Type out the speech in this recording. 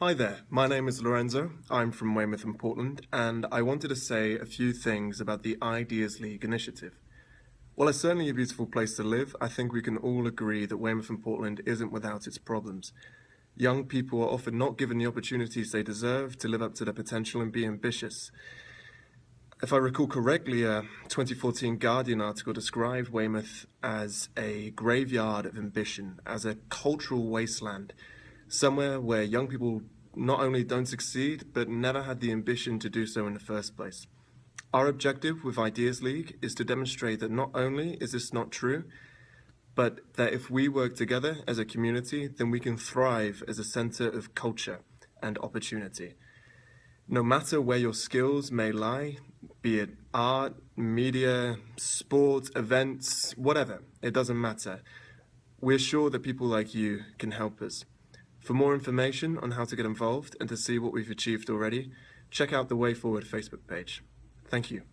Hi there, my name is Lorenzo. I'm from Weymouth and Portland, and I wanted to say a few things about the Ideas League initiative. While it's certainly a beautiful place to live, I think we can all agree that Weymouth and Portland isn't without its problems. Young people are often not given the opportunities they deserve to live up to their potential and be ambitious. If I recall correctly, a 2014 Guardian article described Weymouth as a graveyard of ambition, as a cultural wasteland, somewhere where young people not only don't succeed, but never had the ambition to do so in the first place. Our objective with Ideas League is to demonstrate that not only is this not true, but that if we work together as a community, then we can thrive as a center of culture and opportunity. No matter where your skills may lie, be it art, media, sport, events, whatever, it doesn't matter. We're sure that people like you can help us. For more information on how to get involved and to see what we've achieved already, check out the Way Forward Facebook page. Thank you.